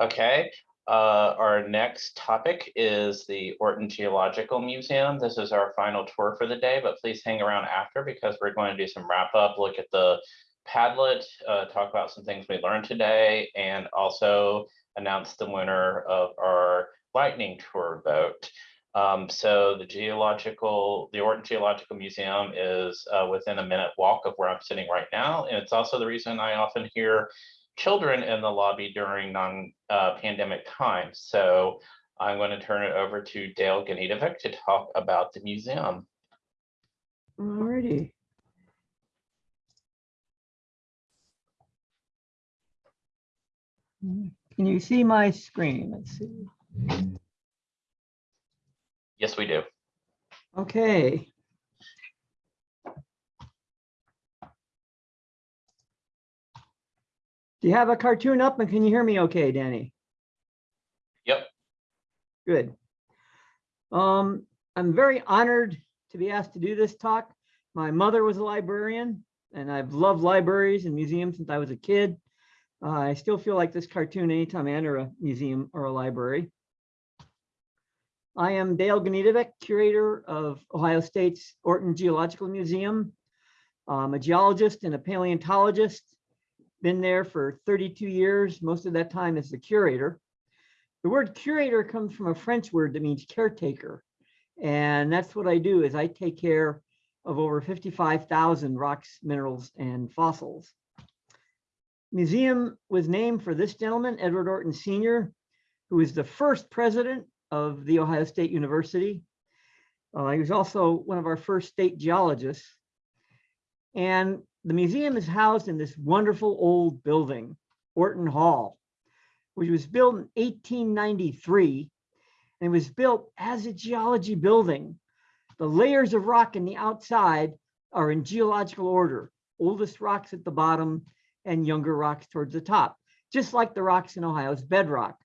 Okay, uh, our next topic is the Orton Geological Museum. This is our final tour for the day, but please hang around after because we're going to do some wrap up, look at the Padlet, uh, talk about some things we learned today, and also announce the winner of our lightning tour vote. Um, so the geological, the Orton Geological Museum is uh, within a minute walk of where I'm sitting right now. And it's also the reason I often hear children in the lobby during non-pandemic uh, times. So I'm going to turn it over to Dale Gnidovec to talk about the museum. Alrighty. Can you see my screen? Let's see. Yes, we do. Okay. Do you have a cartoon up and can you hear me okay, Danny? Yep. Good. Um, I'm very honored to be asked to do this talk. My mother was a librarian and I've loved libraries and museums since I was a kid. Uh, I still feel like this cartoon anytime I enter a museum or a library. I am Dale Gnidovec, curator of Ohio State's Orton Geological Museum. I'm a geologist and a paleontologist been there for 32 years, most of that time as the curator. The word curator comes from a French word that means caretaker. And that's what I do is I take care of over 55,000 rocks, minerals, and fossils. Museum was named for this gentleman, Edward Orton Sr., who was the first president of the Ohio State University. Uh, he was also one of our first state geologists. And the museum is housed in this wonderful old building, Orton Hall, which was built in 1893 and was built as a geology building. The layers of rock in the outside are in geological order, oldest rocks at the bottom and younger rocks towards the top, just like the rocks in Ohio's bedrock.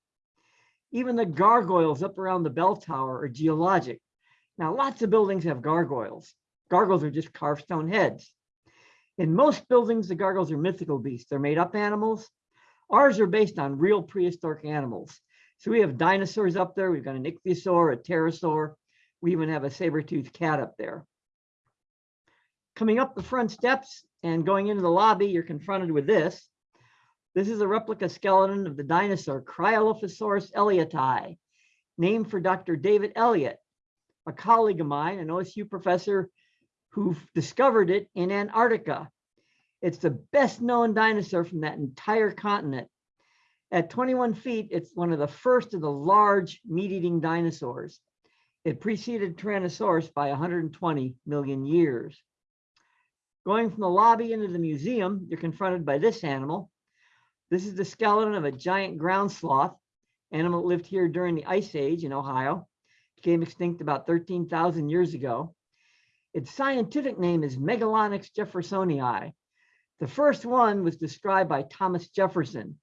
Even the gargoyles up around the bell tower are geologic. Now, lots of buildings have gargoyles. Gargoyles are just carved stone heads. In most buildings, the gargoyles are mythical beasts. They're made up animals. Ours are based on real prehistoric animals. So we have dinosaurs up there. We've got an ichthyosaur, a pterosaur. We even have a saber-toothed cat up there. Coming up the front steps and going into the lobby, you're confronted with this. This is a replica skeleton of the dinosaur Cryolophosaurus ellioti, named for Dr. David Elliott, a colleague of mine, an OSU professor who discovered it in Antarctica. It's the best known dinosaur from that entire continent. At 21 feet, it's one of the first of the large meat-eating dinosaurs. It preceded Tyrannosaurus by 120 million years. Going from the lobby into the museum, you're confronted by this animal. This is the skeleton of a giant ground sloth, animal lived here during the Ice Age in Ohio, became extinct about 13,000 years ago. Its scientific name is Megalonyx jeffersonii. The first one was described by Thomas Jefferson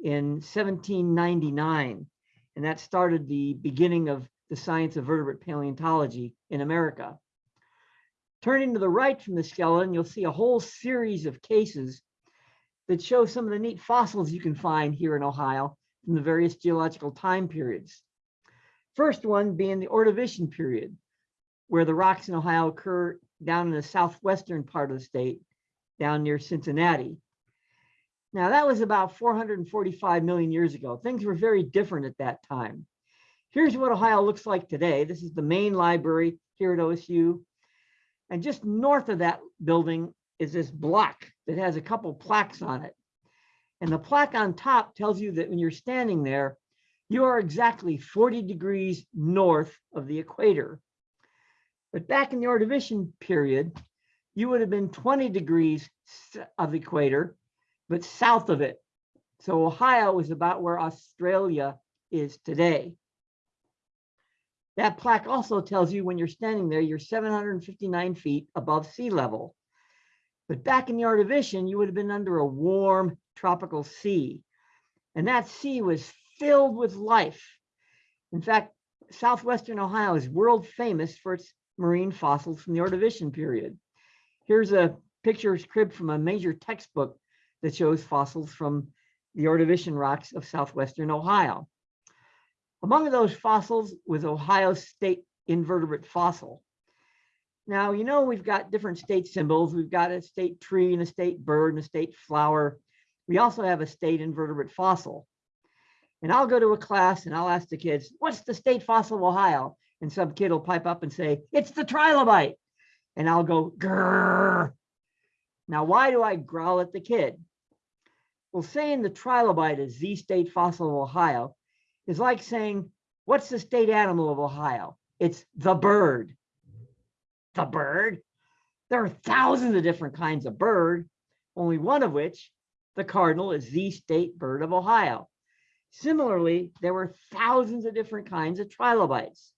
in 1799, and that started the beginning of the science of vertebrate paleontology in America. Turning to the right from the skeleton, you'll see a whole series of cases that show some of the neat fossils you can find here in Ohio from the various geological time periods. First one being the Ordovician period, where the rocks in Ohio occur down in the southwestern part of the state, down near Cincinnati. Now that was about 445 million years ago. Things were very different at that time. Here's what Ohio looks like today. This is the main library here at OSU. And just north of that building is this block that has a couple plaques on it. And the plaque on top tells you that when you're standing there, you are exactly 40 degrees north of the equator. But back in the Ordovician period, you would have been 20 degrees of the equator, but south of it. So Ohio is about where Australia is today. That plaque also tells you when you're standing there, you're 759 feet above sea level. But back in the Ordovician, you would have been under a warm tropical sea. And that sea was filled with life. In fact, Southwestern Ohio is world famous for its marine fossils from the Ordovician period. Here's a picture cribbed from a major textbook that shows fossils from the Ordovician rocks of southwestern Ohio. Among those fossils was Ohio state invertebrate fossil. Now, you know, we've got different state symbols. We've got a state tree and a state bird and a state flower. We also have a state invertebrate fossil. And I'll go to a class and I'll ask the kids, what's the state fossil of Ohio? And some kid will pipe up and say, it's the trilobite. And I'll go, grrr. Now, why do I growl at the kid? Well, saying the trilobite is the state fossil of Ohio is like saying, what's the state animal of Ohio? It's the bird. The bird? There are thousands of different kinds of bird, only one of which, the cardinal, is the state bird of Ohio. Similarly, there were thousands of different kinds of trilobites.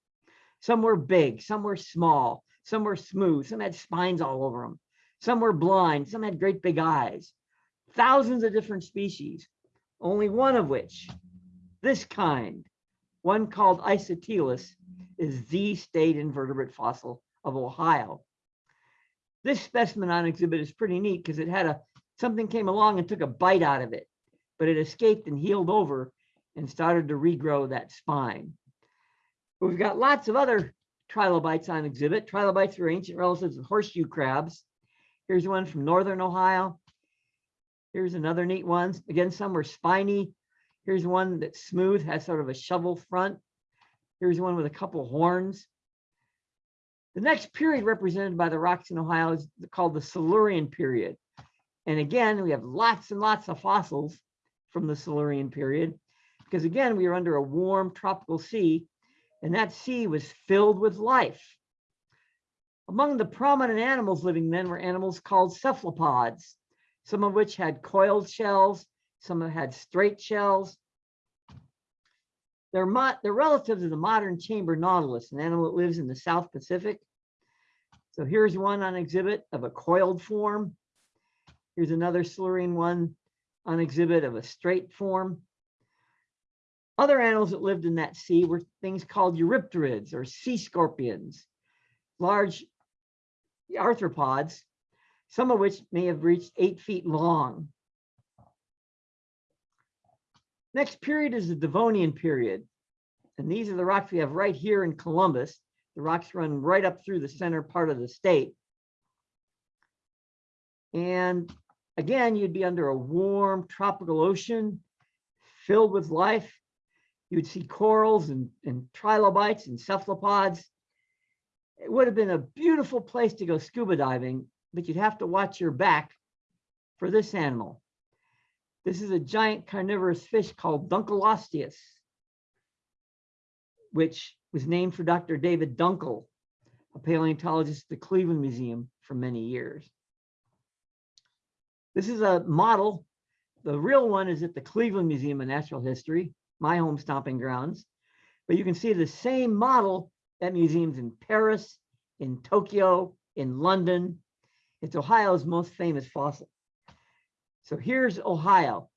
Some were big, some were small, some were smooth, some had spines all over them. Some were blind, some had great big eyes. Thousands of different species, only one of which, this kind, one called Isotelus, is the state invertebrate fossil of Ohio. This specimen on exhibit is pretty neat because it had a, something came along and took a bite out of it, but it escaped and healed over and started to regrow that spine. We've got lots of other trilobites on exhibit. Trilobites were ancient relatives of horseshoe crabs. Here's one from northern Ohio. Here's another neat one. Again, some were spiny. Here's one that's smooth, has sort of a shovel front. Here's one with a couple horns. The next period represented by the rocks in Ohio is called the Silurian period. And again, we have lots and lots of fossils from the Silurian period because again, we are under a warm tropical sea and that sea was filled with life. Among the prominent animals living then were animals called cephalopods, some of which had coiled shells, some had straight shells. They're, they're relatives of the modern chamber nautilus, an animal that lives in the South Pacific. So here's one on exhibit of a coiled form. Here's another Silurian one on exhibit of a straight form. Other animals that lived in that sea were things called eurypterids or sea scorpions, large arthropods, some of which may have reached eight feet long. Next period is the Devonian period. And these are the rocks we have right here in Columbus. The rocks run right up through the center part of the state. And again, you'd be under a warm tropical ocean filled with life. You'd see corals and, and trilobites and cephalopods. It would have been a beautiful place to go scuba diving, but you'd have to watch your back for this animal. This is a giant carnivorous fish called Dunkleosteus, which was named for Dr. David Dunkle, a paleontologist at the Cleveland Museum for many years. This is a model. The real one is at the Cleveland Museum of Natural History my home stomping grounds. But you can see the same model at museums in Paris, in Tokyo, in London. It's Ohio's most famous fossil. So here's Ohio,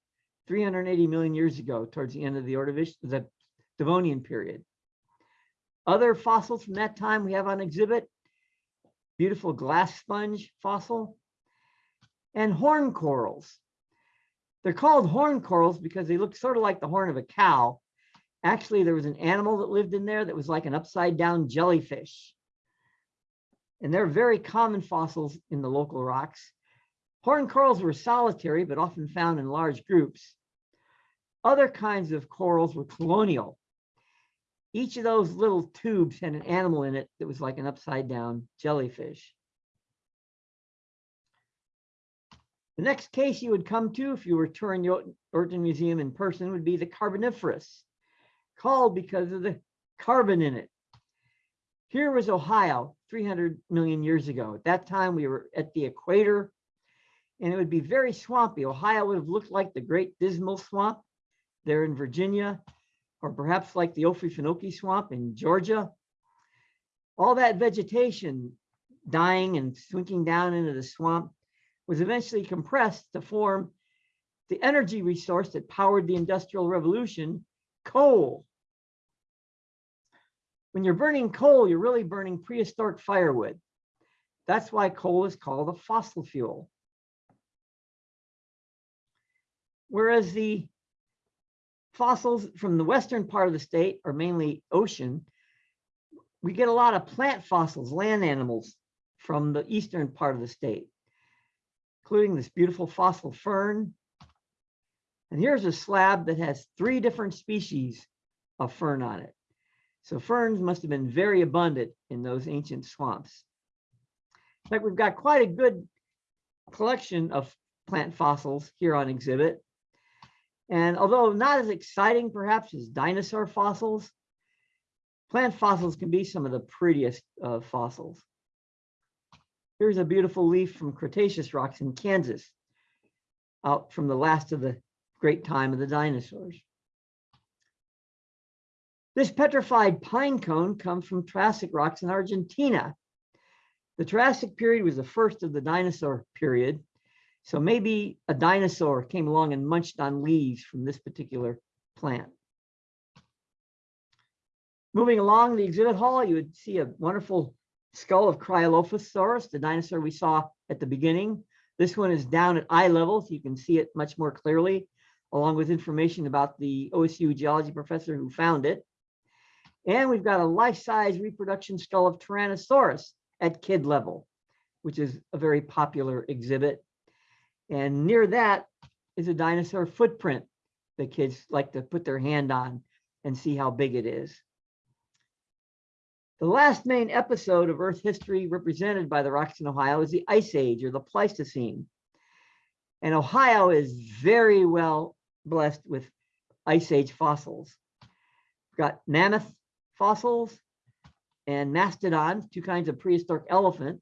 380 million years ago, towards the end of the Ordovician, the Devonian period. Other fossils from that time we have on exhibit, beautiful glass sponge fossil, and horn corals. They're called horn corals because they look sort of like the horn of a cow. Actually, there was an animal that lived in there that was like an upside down jellyfish. And they're very common fossils in the local rocks. Horn corals were solitary, but often found in large groups. Other kinds of corals were colonial. Each of those little tubes had an animal in it that was like an upside down jellyfish. The next case you would come to if you were touring the Orton Museum in person would be the Carboniferous, called because of the carbon in it. Here was Ohio 300 million years ago. At that time, we were at the equator and it would be very swampy. Ohio would have looked like the Great Dismal Swamp there in Virginia, or perhaps like the Okefenokee Swamp in Georgia. All that vegetation dying and sinking down into the swamp was eventually compressed to form the energy resource that powered the Industrial Revolution, coal. When you're burning coal, you're really burning prehistoric firewood. That's why coal is called a fossil fuel. Whereas the fossils from the western part of the state are mainly ocean. We get a lot of plant fossils, land animals from the eastern part of the state, including this beautiful fossil fern. And here's a slab that has three different species of fern on it. So ferns must have been very abundant in those ancient swamps. In fact, we've got quite a good collection of plant fossils here on exhibit. And although not as exciting perhaps as dinosaur fossils, plant fossils can be some of the prettiest of fossils. Here's a beautiful leaf from Cretaceous rocks in Kansas, out from the last of the great time of the dinosaurs. This petrified pine cone comes from Triassic rocks in Argentina. The Triassic period was the first of the dinosaur period. So maybe a dinosaur came along and munched on leaves from this particular plant. Moving along the exhibit hall, you would see a wonderful skull of Cryolophosaurus, the dinosaur we saw at the beginning. This one is down at eye level, so you can see it much more clearly, along with information about the OSU geology professor who found it. And we've got a life-size reproduction skull of Tyrannosaurus at kid level, which is a very popular exhibit. And near that is a dinosaur footprint that kids like to put their hand on and see how big it is. The last main episode of Earth history represented by the rocks in Ohio is the Ice Age or the Pleistocene. And Ohio is very well blessed with Ice Age fossils. We've got mammoth fossils and mastodons, two kinds of prehistoric elephant.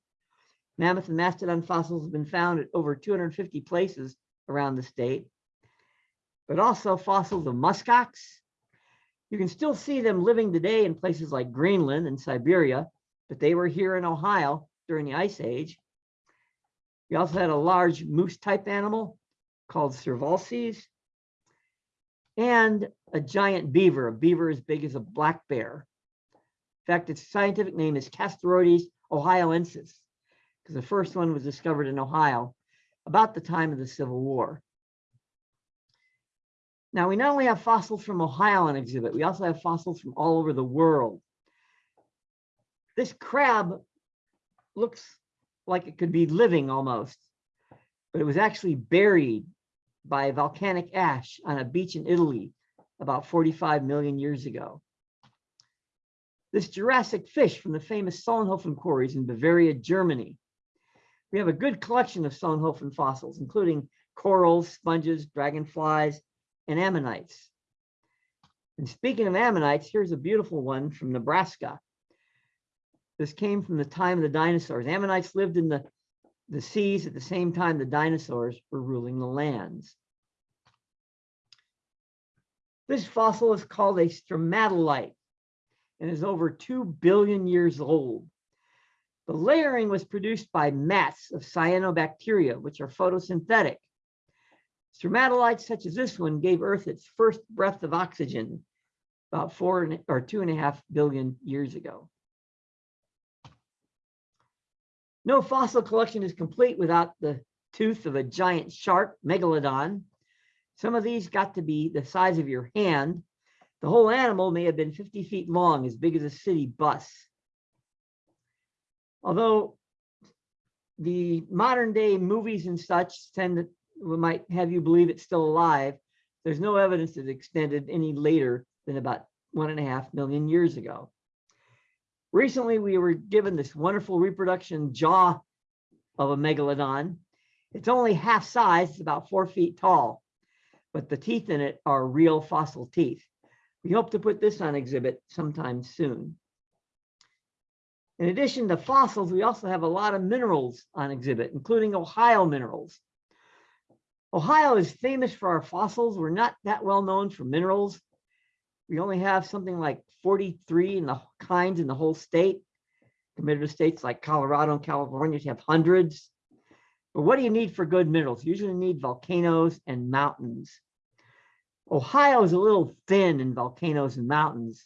Mammoth and mastodon fossils have been found at over 250 places around the state, but also fossils of muskox. You can still see them living today in places like Greenland and Siberia, but they were here in Ohio during the Ice Age. We also had a large moose type animal called Cervalces and a giant beaver, a beaver as big as a black bear. In fact, its scientific name is Castoroides ohioensis, because the first one was discovered in Ohio about the time of the Civil War. Now, we not only have fossils from Ohio on exhibit, we also have fossils from all over the world. This crab looks like it could be living almost, but it was actually buried by volcanic ash on a beach in Italy about 45 million years ago. This Jurassic fish from the famous Solnhofen quarries in Bavaria, Germany. We have a good collection of Solnhofen fossils, including corals, sponges, dragonflies, and ammonites. And speaking of ammonites, here's a beautiful one from Nebraska. This came from the time of the dinosaurs. Ammonites lived in the, the seas at the same time the dinosaurs were ruling the lands. This fossil is called a stromatolite and is over 2 billion years old. The layering was produced by mats of cyanobacteria, which are photosynthetic. Stromatolites such as this one gave Earth its first breath of oxygen about four or two and a half billion years ago. No fossil collection is complete without the tooth of a giant shark, megalodon. Some of these got to be the size of your hand. The whole animal may have been 50 feet long, as big as a city bus. Although the modern day movies and such tend to might have you believe it's still alive, there's no evidence that it extended any later than about one and a half million years ago. Recently, we were given this wonderful reproduction jaw of a megalodon. It's only half size, it's about four feet tall, but the teeth in it are real fossil teeth. We hope to put this on exhibit sometime soon. In addition to fossils, we also have a lot of minerals on exhibit, including Ohio minerals. Ohio is famous for our fossils. We're not that well known for minerals. We only have something like 43 in the kinds in the whole state. Compared to states like Colorado and California, you have hundreds. But what do you need for good minerals? You usually need volcanoes and mountains. Ohio is a little thin in volcanoes and mountains,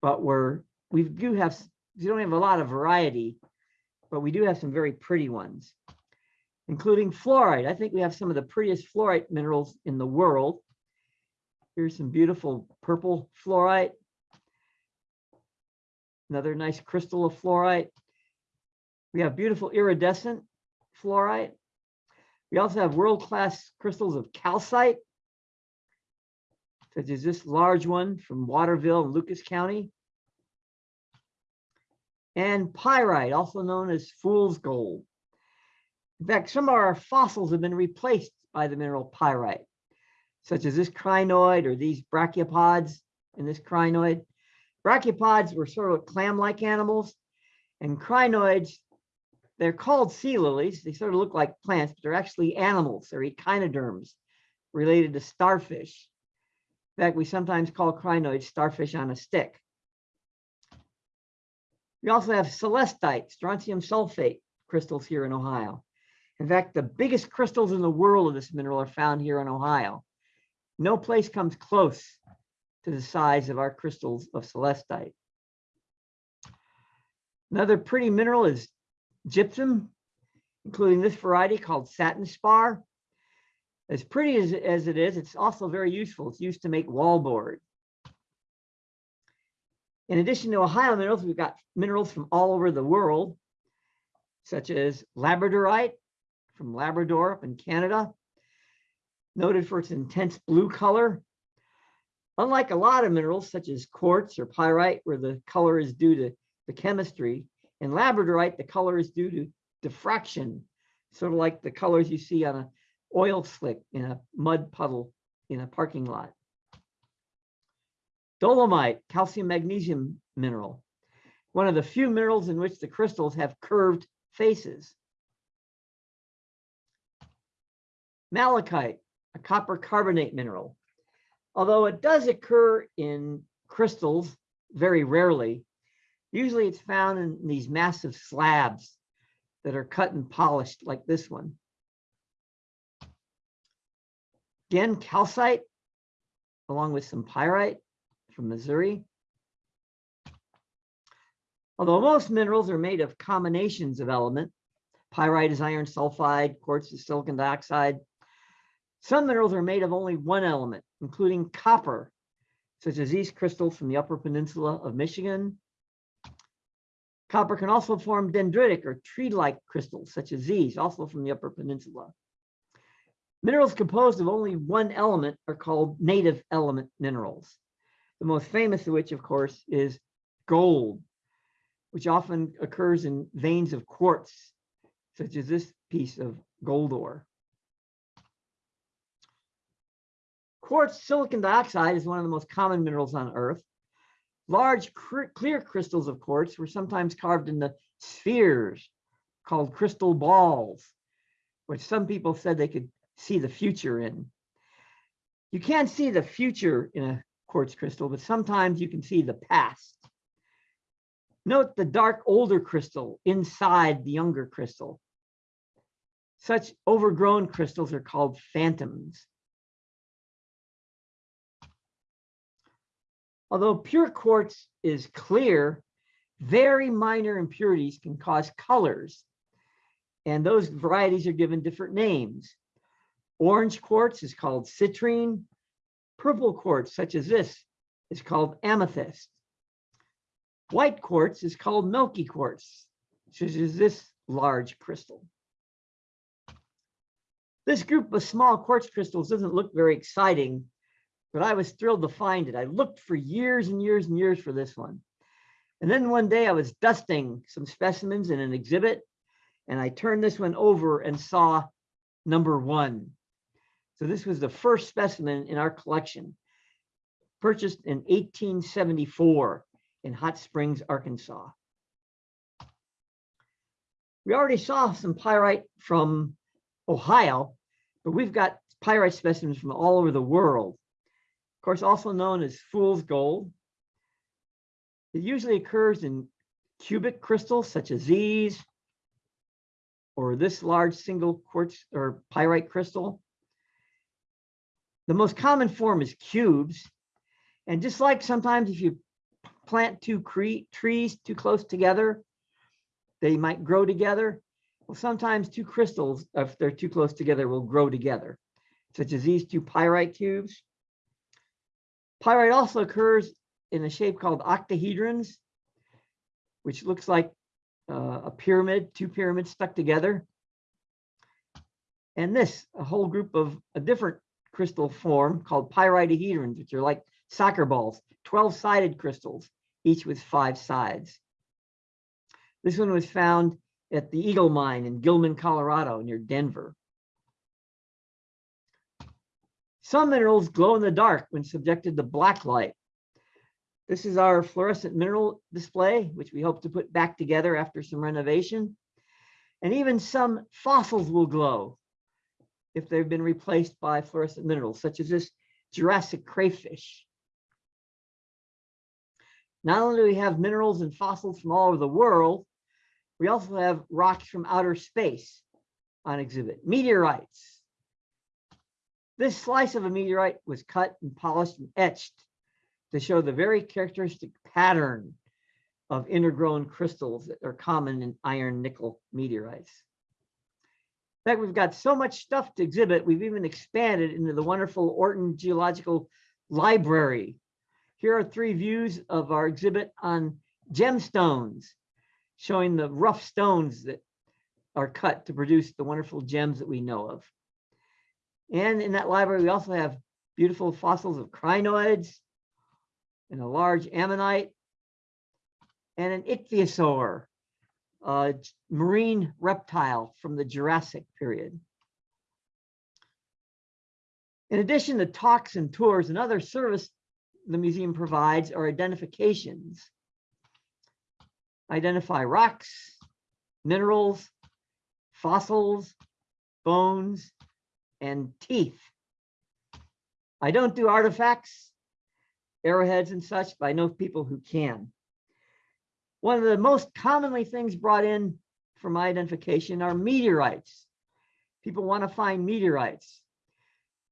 but we're we do have we don't have a lot of variety, but we do have some very pretty ones including fluorite. I think we have some of the prettiest fluorite minerals in the world. Here's some beautiful purple fluorite. Another nice crystal of fluorite. We have beautiful iridescent fluorite. We also have world-class crystals of calcite, such as this large one from Waterville Lucas County. And pyrite, also known as fool's gold. In fact, some of our fossils have been replaced by the mineral pyrite, such as this crinoid or these brachiopods in this crinoid. Brachiopods were sort of clam-like animals, and crinoids, they're called sea lilies. They sort of look like plants, but they're actually animals. They're echinoderms related to starfish. In fact, we sometimes call crinoids starfish on a stick. We also have celestite, strontium sulfate crystals here in Ohio. In fact, the biggest crystals in the world of this mineral are found here in Ohio. No place comes close to the size of our crystals of celestite. Another pretty mineral is gypsum, including this variety called satin spar. As pretty as, as it is, it's also very useful. It's used to make wallboard. In addition to Ohio minerals, we've got minerals from all over the world, such as labradorite from Labrador up in Canada, noted for its intense blue color. Unlike a lot of minerals such as quartz or pyrite, where the color is due to the chemistry, in labradorite, the color is due to diffraction, sort of like the colors you see on a oil slick in a mud puddle in a parking lot. Dolomite, calcium magnesium mineral, one of the few minerals in which the crystals have curved faces. Malachite, a copper carbonate mineral. Although it does occur in crystals very rarely, usually it's found in these massive slabs that are cut and polished like this one. Again, calcite, along with some pyrite from Missouri. Although most minerals are made of combinations of element, pyrite is iron sulfide, quartz is silicon dioxide. Some minerals are made of only one element, including copper, such as these crystals from the Upper Peninsula of Michigan. Copper can also form dendritic or tree-like crystals, such as these, also from the Upper Peninsula. Minerals composed of only one element are called native element minerals. The most famous of which, of course, is gold, which often occurs in veins of quartz, such as this piece of gold ore. Quartz silicon dioxide is one of the most common minerals on Earth. Large clear crystals of quartz were sometimes carved into spheres called crystal balls, which some people said they could see the future in. You can't see the future in a quartz crystal, but sometimes you can see the past. Note the dark older crystal inside the younger crystal. Such overgrown crystals are called phantoms. Although pure quartz is clear, very minor impurities can cause colors. And those varieties are given different names. Orange quartz is called citrine. Purple quartz, such as this, is called amethyst. White quartz is called milky quartz, such as this large crystal. This group of small quartz crystals doesn't look very exciting, but I was thrilled to find it. I looked for years and years and years for this one. And then one day I was dusting some specimens in an exhibit, and I turned this one over and saw number one. So this was the first specimen in our collection, purchased in 1874 in Hot Springs, Arkansas. We already saw some pyrite from Ohio, but we've got pyrite specimens from all over the world. Of course, also known as fool's gold. It usually occurs in cubic crystals such as these, or this large single quartz or pyrite crystal. The most common form is cubes. And just like sometimes if you plant two trees too close together, they might grow together. Well, sometimes two crystals, if they're too close together, will grow together, such as these two pyrite cubes. Pyrite also occurs in a shape called octahedrons, which looks like uh, a pyramid, two pyramids stuck together. And this, a whole group of a different crystal form called pyritohedrons, which are like soccer balls, 12-sided crystals, each with five sides. This one was found at the Eagle Mine in Gilman, Colorado, near Denver. Some minerals glow in the dark when subjected to black light. This is our fluorescent mineral display, which we hope to put back together after some renovation. And even some fossils will glow if they've been replaced by fluorescent minerals, such as this Jurassic crayfish. Not only do we have minerals and fossils from all over the world, we also have rocks from outer space on exhibit, meteorites. This slice of a meteorite was cut and polished and etched to show the very characteristic pattern of intergrown crystals that are common in iron nickel meteorites. In fact, we've got so much stuff to exhibit, we've even expanded into the wonderful Orton Geological Library. Here are three views of our exhibit on gemstones, showing the rough stones that are cut to produce the wonderful gems that we know of. And in that library, we also have beautiful fossils of crinoids and a large ammonite and an ichthyosaur, a marine reptile from the Jurassic period. In addition to talks and tours and other service the museum provides are identifications. Identify rocks, minerals, fossils, bones, and teeth. I don't do artifacts, arrowheads and such, but I know people who can. One of the most commonly things brought in for my identification are meteorites. People want to find meteorites.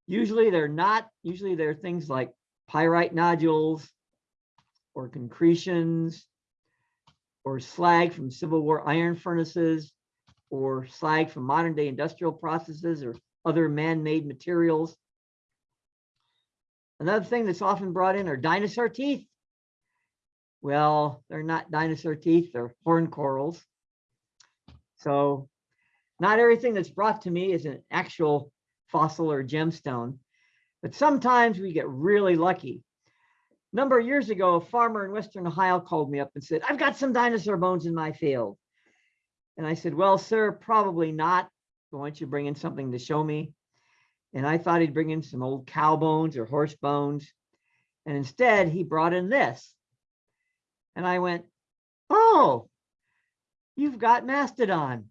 Usually they're not, usually they're things like pyrite nodules or concretions or slag from Civil War iron furnaces or slag from modern day industrial processes or other man-made materials. Another thing that's often brought in are dinosaur teeth. Well, they're not dinosaur teeth, they're horn corals. So not everything that's brought to me is an actual fossil or gemstone, but sometimes we get really lucky. A number of years ago, a farmer in Western Ohio called me up and said, I've got some dinosaur bones in my field. And I said, well, sir, probably not. Why don't you bring in something to show me? And I thought he'd bring in some old cow bones or horse bones. And instead he brought in this. And I went, oh, you've got mastodon.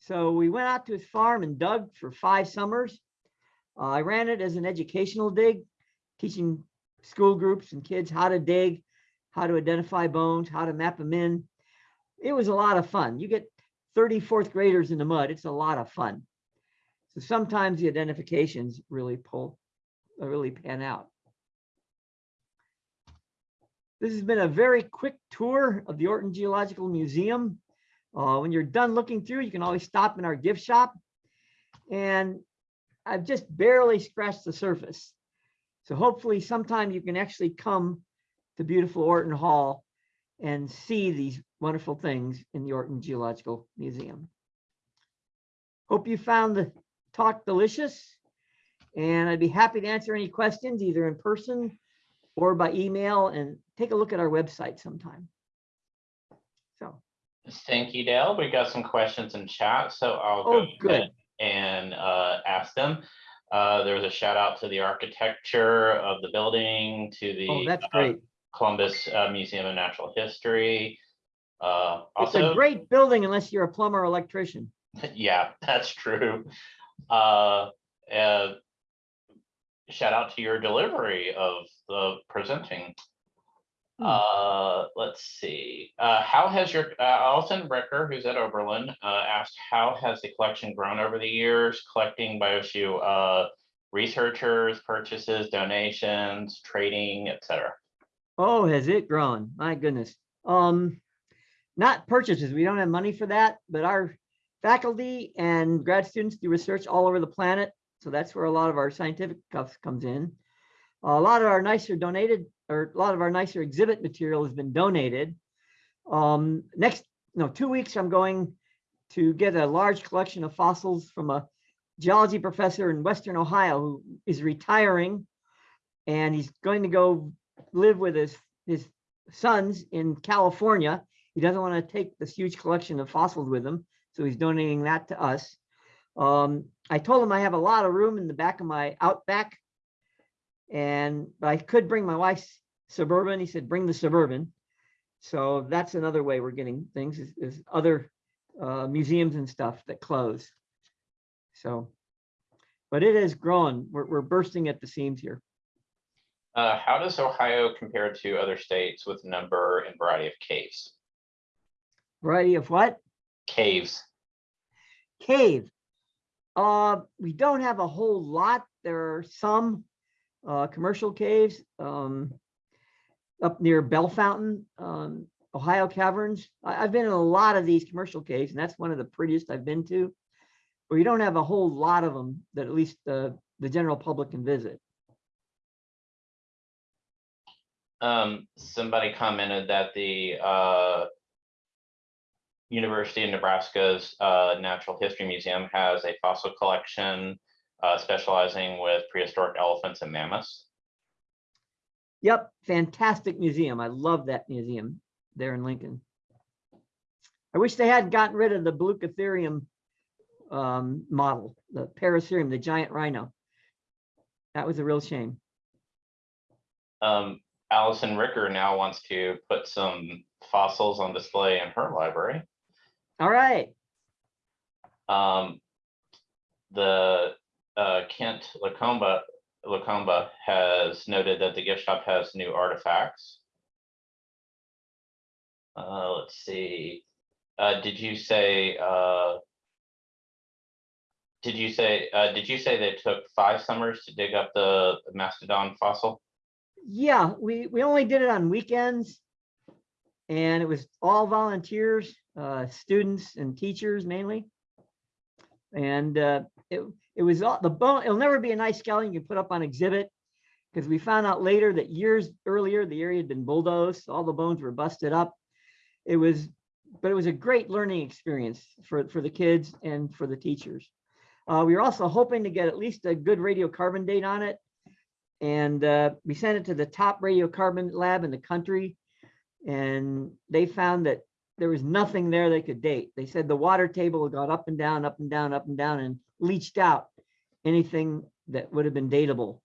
So we went out to his farm and dug for five summers. Uh, I ran it as an educational dig, teaching school groups and kids how to dig, how to identify bones, how to map them in. It was a lot of fun. You get 30 fourth graders in the mud. It's a lot of fun. So sometimes the identifications really pull, really pan out. This has been a very quick tour of the Orton Geological Museum. Uh, when you're done looking through, you can always stop in our gift shop. And I've just barely scratched the surface. So hopefully sometime you can actually come to beautiful Orton Hall and see these wonderful things in the Orton Geological Museum. Hope you found the talk delicious and I'd be happy to answer any questions either in person or by email and take a look at our website sometime. So, Thank you, Dale. We got some questions in chat, so I'll Oh, go good. and uh, ask them. Uh, There was a shout out to the architecture of the building, to the oh, that's uh, great. Columbus uh, Museum of Natural History. Uh, It's a Also, great building unless you're a plumber or electrician. yeah, that's true. Uh, uh, Shout out to your delivery of the presenting. Hmm. Uh, let's see, uh, how has your, uh, Alison Bricker, who's at Oberlin, uh, asked, how has the collection grown over the years, collecting by OSU, uh, researchers, purchases, donations, trading, et cetera? Oh, has it grown? My goodness. Um, not purchases. We don't have money for that, but our faculty and grad students do research all over the planet. So that's where a lot of our scientific stuff comes in. A lot of our nicer donated, or a lot of our nicer exhibit material has been donated. Um, next, no, two weeks, I'm going to get a large collection of fossils from a geology professor in Western Ohio who is retiring. And he's going to go live with his, his sons in California. He doesn't want to take this huge collection of fossils with him, so he's donating that to us. Um, I told him I have a lot of room in the back of my Outback. And I could bring my wife's Suburban. He said, bring the Suburban. So that's another way we're getting things is, is other uh, museums and stuff that close. So, but it has grown. We're, we're bursting at the seams here. Uh, how does Ohio compare to other states with number and variety of caves? Variety of what? Caves. Cave. Uh, we don't have a whole lot. There are some uh, commercial caves um, up near Bellefontaine, um, Ohio Caverns. I, I've been in a lot of these commercial caves, and that's one of the prettiest I've been to. But you don't have a whole lot of them that at least the the general public can visit. Um, somebody commented that the uh. University of Nebraska's uh Natural History Museum has a fossil collection uh specializing with prehistoric elephants and mammoths. Yep, fantastic museum. I love that museum there in Lincoln. I wish they had gotten rid of the Baluchitherium um, model, the Paracerium, the giant rhino. That was a real shame. Um, Allison Ricker now wants to put some fossils on display in her library. All right, Um, the uh, Kent Lacomba, Lacomba has noted that the gift shop has new artifacts. Uh, let's see, uh, did you say, uh, did you say, uh, did you say they took five summers to dig up the mastodon fossil? Yeah, we, we only did it on weekends. And it was all volunteers, uh, students and teachers mainly. And uh, it, it was all the bone, it'll never be a nice skeleton you can put up on exhibit. Because we found out later that years earlier, the area had been bulldozed, all the bones were busted up. It was, but it was a great learning experience for, for the kids and for the teachers. Uh, we were also hoping to get at least a good radiocarbon date on it. And uh, we sent it to the top radiocarbon lab in the country. And they found that there was nothing there they could date. They said the water table had gone up and down, up and down, up and down, and leached out anything that would have been dateable.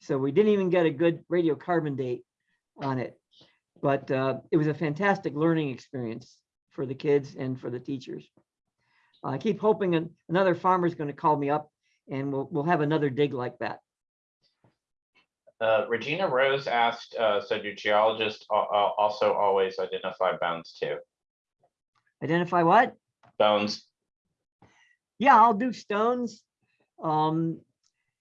So we didn't even get a good radiocarbon date on it. But uh, it was a fantastic learning experience for the kids and for the teachers. I keep hoping an- another farmer's going to call me up and we'll, we'll have another dig like that. Uh, Regina Rose asked, uh, so do geologists al- al- also always identify bones too? Identify what? Bones, Yeah, I'll do stones. Um,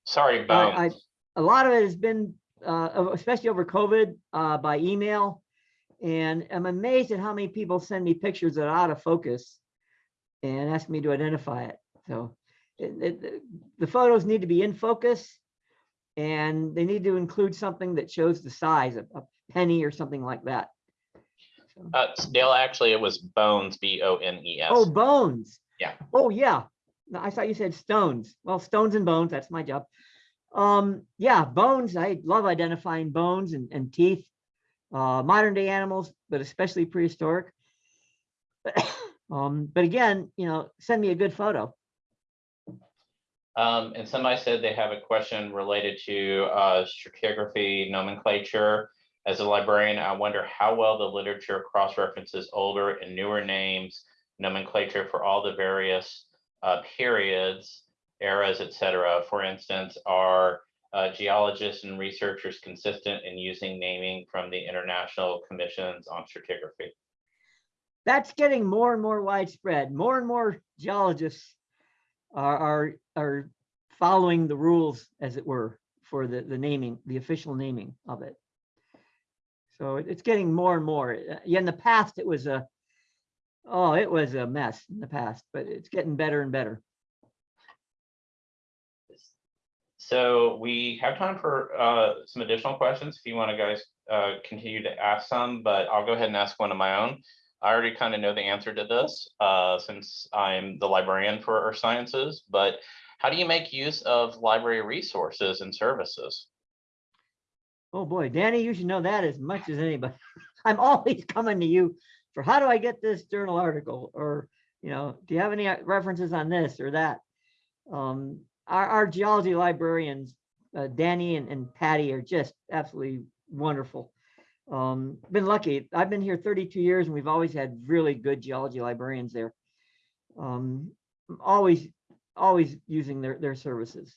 sorry, I- I- bones. a lot of it has been, uh, especially over COVID, uh, by email. And I'm amazed at how many people send me pictures that are out of focus and ask me to identify it. So it, it, the photos need to be in focus and they need to include something that shows the size of a penny or something like that. So- Uh, Dale, actually, it was bones, B O N E S. Oh, bones. Yeah. Oh, yeah. No, I thought you said stones. Well, stones and bones, that's my job. Um, yeah, bones. I love identifying bones and, and teeth. Uh, modern day animals, but especially prehistoric. Um, but again, you know, send me a good photo. Um, and somebody said they have a question related to, uh, stratigraphy nomenclature. As a librarian, I wonder how well the literature cross-references older and newer names, nomenclature for all the various, uh, periods, eras, et cetera. For instance, are, uh, geologists and researchers consistent in using naming from the International Commissions on Stratigraphy? That's getting more and more widespread. More and more geologists are, are, are following the rules, as it were, for the, the naming, the official naming of it. So it's getting more and more. Uh, Yeah, in the past, it was a, oh, it was a mess in the past, but it's getting better and better. So we have time for uh, some additional questions if you want to guys uh, continue to ask some, but I'll go ahead and ask one of my own. I already kind of know the answer to this uh, since I'm the librarian for Earth Sciences, but how do you make use of library resources and services? Oh, boy, Danny, you should know that as much as anybody. I'm always coming to you for how do I get this journal article? Or, you know, do you have any uh, references on this or that? Um, our, our geology librarians, uh, Danny and, and Patty are just absolutely wonderful. Um, been lucky. I've been here 32 years and we've always had really good geology librarians there. Um, always, always using their, their services.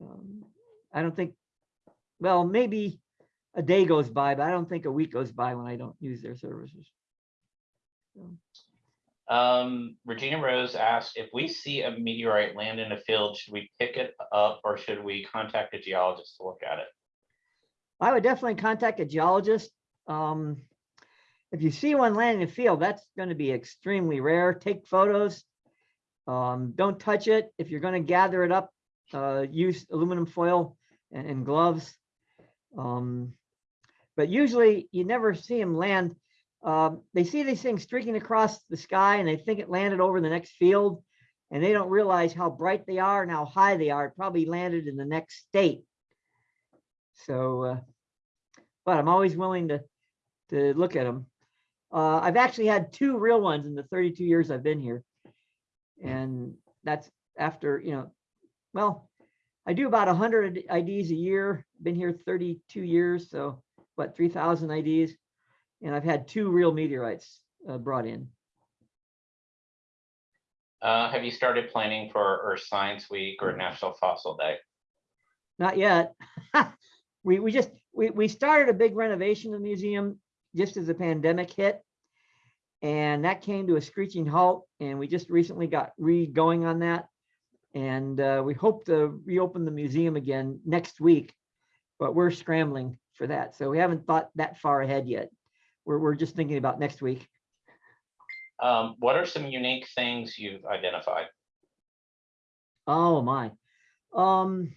Um, I don't think, well, maybe a day goes by, but I don't think a week goes by when I don't use their services. So, Um, Regina Rose asked, if we see a meteorite land in a field, should we pick it up or should we contact a geologist to look at it? I would definitely contact a geologist. Um, if you see one land in the field, that's going to be extremely rare. Take photos. Um, don't touch it. If you're going to gather it up, uh, use aluminum foil and, and gloves. Um, but usually you never see them land. Um, they see these things streaking across the sky and they think it landed over the next field and they don't realize how bright they are and how high they are. It probably landed in the next state. So, uh, but I'm always willing to, to look at them. Uh, I've actually had two real ones in the 32 years I've been here. And that's after, you know, well, I do about 100 IDs a year, been here 32 years, so what, 3,000 IDs? And I've had two real meteorites uh, brought in. Uh, have you started planning for Earth Science Week or National Fossil Day? Not yet. we we just we we started a big renovation of the museum just as the pandemic hit, and that came to a screeching halt. And we just recently got re going on that, and uh, we hope to reopen the museum again next week. But we're scrambling for that, so we haven't thought that far ahead yet. We're we're just thinking about next week. Um, what are some unique things you've identified? Oh my. Um.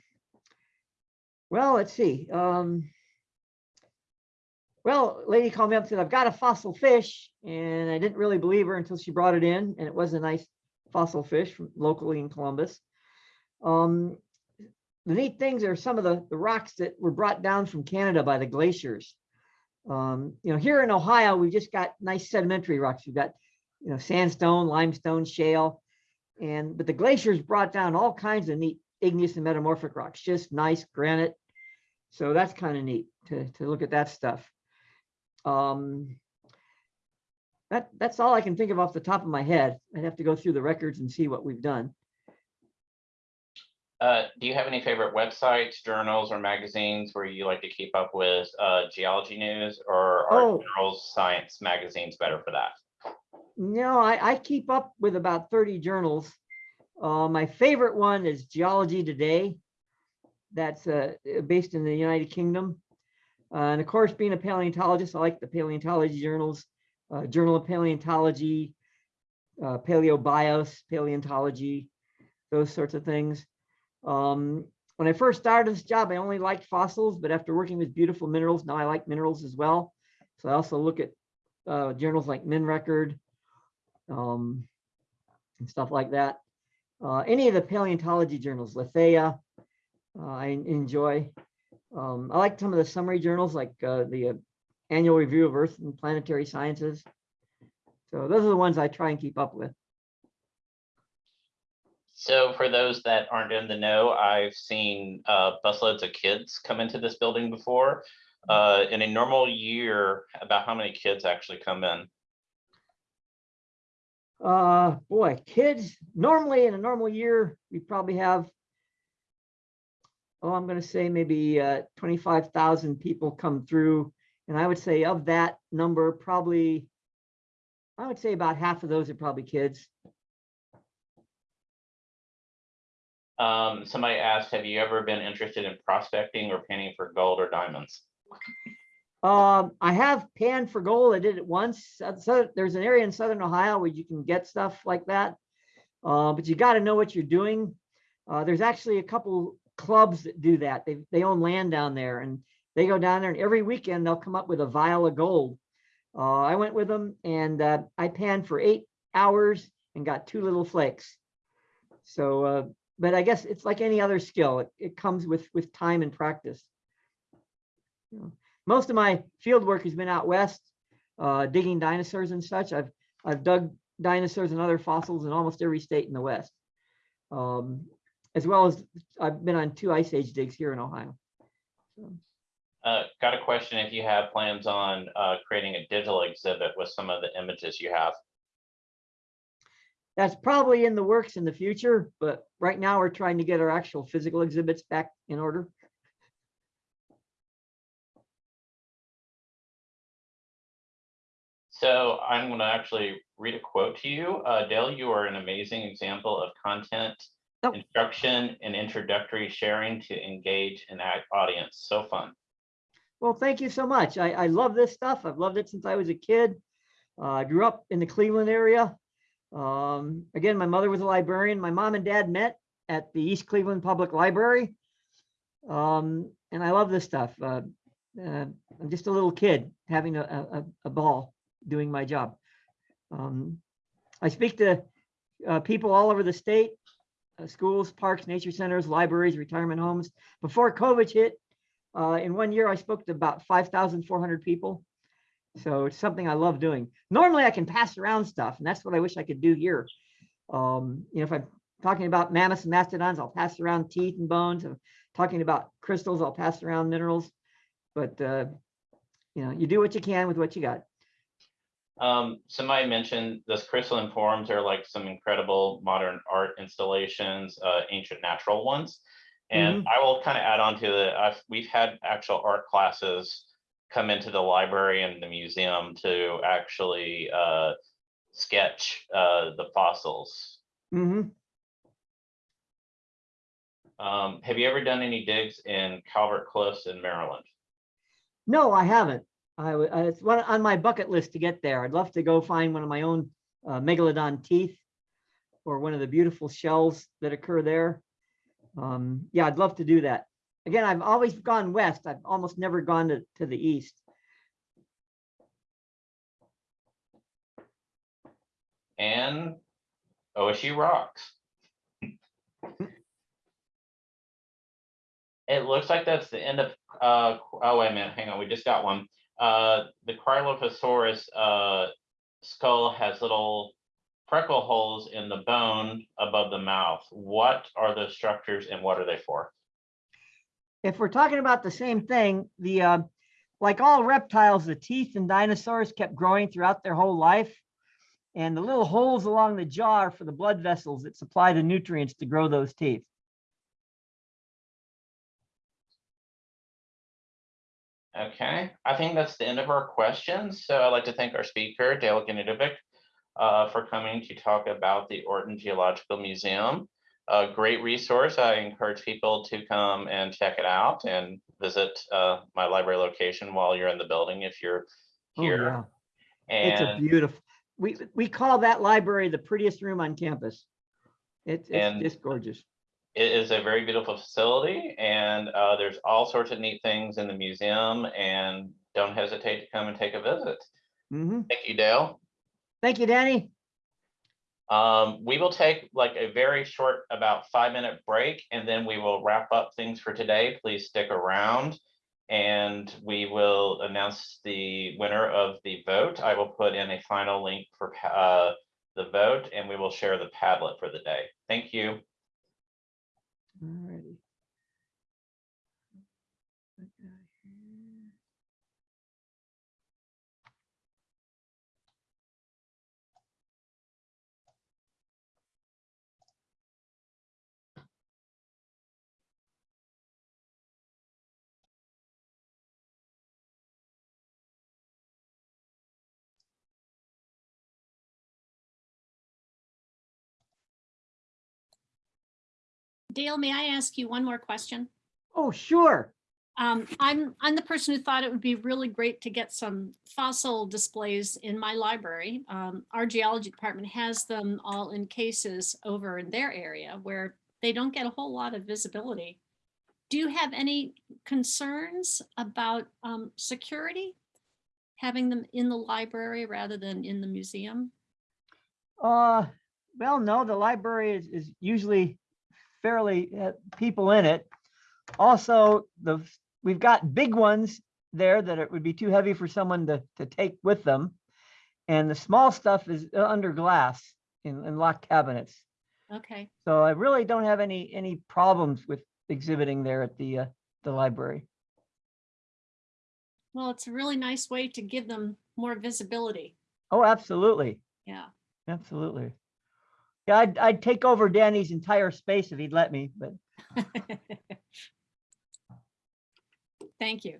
Well, let's see. Um. Well, lady called me up and said, I've got a fossil fish, and I didn't really believe her until she brought it in, and it was a nice fossil fish from locally in Columbus. Um, the neat things are some of the, the rocks that were brought down from Canada by the glaciers. Um, you know, here in Ohio, we've just got nice sedimentary rocks. We've got, you know, sandstone, limestone, shale, and but the glaciers brought down all kinds of neat igneous and metamorphic rocks, just nice granite. So that's kind of neat to, to look at that stuff. Um, that, that's all I can think of off the top of my head. I'd have to go through the records and see what we've done. Uh, do you have any favorite websites, journals, or magazines where you like to keep up with uh, geology news, or are Oh. Girls Science magazines better for that? No, I, I keep up with about 30 journals. Uh, my favorite one is Geology Today. That's uh, based in the United Kingdom. Uh, and of course, being a paleontologist, I like the paleontology journals, uh, Journal of Paleontology, uh, Paleobios, Paleontology, those sorts of things. Um, when I first started this job, I only liked fossils, but after working with beautiful minerals, now I like minerals as well. So I also look at uh, journals like MinRecord, um, and stuff like that. Uh, any of the paleontology journals, Lethaia, uh, I enjoy. Um, I like some of the summary journals like uh, the uh, Annual Review of Earth and Planetary Sciences. So those are the ones I try and keep up with. So for those that aren't in the know, I've seen uh, busloads of kids come into this building before. In a normal year, about how many kids actually come in? Uh, boy, kids, normally in a normal year, we probably have, oh, I'm gonna say maybe uh, 25,000 people come through. And I would say of that number, probably, I would say about half of those are probably kids. Um, somebody asked, have you ever been interested in prospecting or panning for gold or diamonds? Um, I have panned for gold. I did it once. So there's an area in southern Ohio where you can get stuff like that. Uh, but you got to know what you're doing. Uh, there's actually a couple clubs that do that. They, they own land down there and they go down there and every weekend they'll come up with a vial of gold. Uh, I went with them and uh, I panned for eight hours and got two little flakes. So, uh, but I guess it's like any other skill. It, it comes with, with time and practice. Most of my field work has been out west, uh, digging dinosaurs and such. I've, I've dug dinosaurs and other fossils in almost every state in the west. Um, as well as I've been on two ice age digs here in Ohio. So, Uh, got a question if you have plans on, uh, creating a digital exhibit with some of the images you have. That's probably in the works in the future, but right now we're trying to get our actual physical exhibits back in order. So I'm gonna actually read a quote to you. Uh, Dale, you are an amazing example of content, Oh. instruction and introductory sharing to engage an audience. So fun. Well, thank you so much. I, I love this stuff. I've loved it since I was a kid. Uh, I grew up in the Cleveland area. Um, again, my mother was a librarian. My mom and dad met at the East Cleveland Public Library. Um, and I love this stuff. Uh, uh, I'm just a little kid having a, a- a ball doing my job. Um, I speak to uh, people all over the state, uh, schools, parks, nature centers, libraries, retirement homes. Before COVID hit, uh, in one year, I spoke to about five thousand four hundred people. So it's something I love doing. Normally I can pass around stuff and that's what I wish I could do here. Um, you know, if I'm talking about mammoths and mastodons, I'll pass around teeth and bones. I'm talking about crystals, I'll pass around minerals. But, uh, you know, you do what you can with what you got. Um, somebody mentioned this crystalline forms are like some incredible modern art installations, uh, ancient natural ones. And I will kind of add on to the, I've, we've had actual art classes come into the library and the museum to actually, uh, sketch, uh, the fossils. Mm -hmm. Um, have you ever done any digs in Calvert Cliffs in Maryland? No, I haven't. I, uh, it's one on my bucket list to get there. I'd love to go find one of my own uh, megalodon teeth or one of the beautiful shells that occur there. Um, yeah, I'd love to do that. Again, I've always gone west. I've almost never gone to, to the east. And OSU rocks. It looks like that's the end of, uh, oh, wait a minute, hang on, we just got one. Uh, the Cryolophosaurus, uh, skull has little freckle holes in the bone above the mouth. What are those structures and what are they for? If we're talking about the same thing, the, uh, like all reptiles, the teeth in dinosaurs kept growing throughout their whole life. And the little holes along the jaw are for the blood vessels that supply the nutrients to grow those teeth. Okay, I think that's the end of our questions. So I'd like to thank our speaker, Dale Gnidovec, uh, for coming to talk about the Orton Geological Museum. A great resource. I encourage people to come and check it out and visit uh, my library location while you're in the building if you're here. Oh, yeah. It's a beautiful, we, we call that library the prettiest room on campus. It's, it's And- just gorgeous. It is a very beautiful facility and uh, there's all sorts of neat things in the museum and don't hesitate to come and take a visit. hmm Thank you, Dale. Thank you, Danny. Um, we will take like a very short, about five minute break, and then we will wrap up things for today. Please stick around. And we will announce the winner of the vote. I will put in a final link for uh, the vote and we will share the Padlet for the day. Thank you. Alrighty. Dale, may I ask you one more question? Oh, sure. Um, I'm, I'm the person who thought it would be really great to get some fossil displays in my library. Um, our geology department has them all in cases over in their area where they don't get a whole lot of visibility. Do you have any concerns about um, security? Having them in the library rather than in the museum? Uh, well, no, the library is, is usually fairly, uh, people in it. Also, the, we've got big ones there that it would be too heavy for someone to, to take with them. And the small stuff is uh, under glass in, in locked cabinets. Okay, So I really don't have any, any problems with exhibiting there at the, uh, the library. well, it's a really nice way to give them more visibility. Oh, absolutely, Yeah, absolutely. Yeah, I'd, I'd take over Danny's entire space if he'd let me, but thank you.